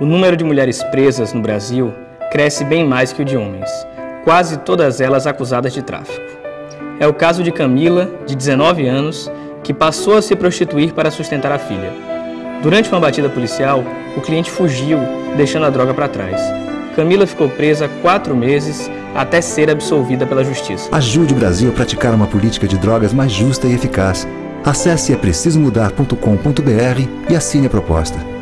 O número de mulheres presas no Brasil cresce bem mais que o de homens, quase todas elas acusadas de tráfico. É o caso de Camila, de 19 anos, que passou a se prostituir para sustentar a filha. Durante uma batida policial, o cliente fugiu, deixando a droga para trás. Camila ficou presa quatro meses até ser absolvida pela justiça. Ajude o Brasil a praticar uma política de drogas mais justa e eficaz. Acesse é precisomudar.com.br e assine a proposta.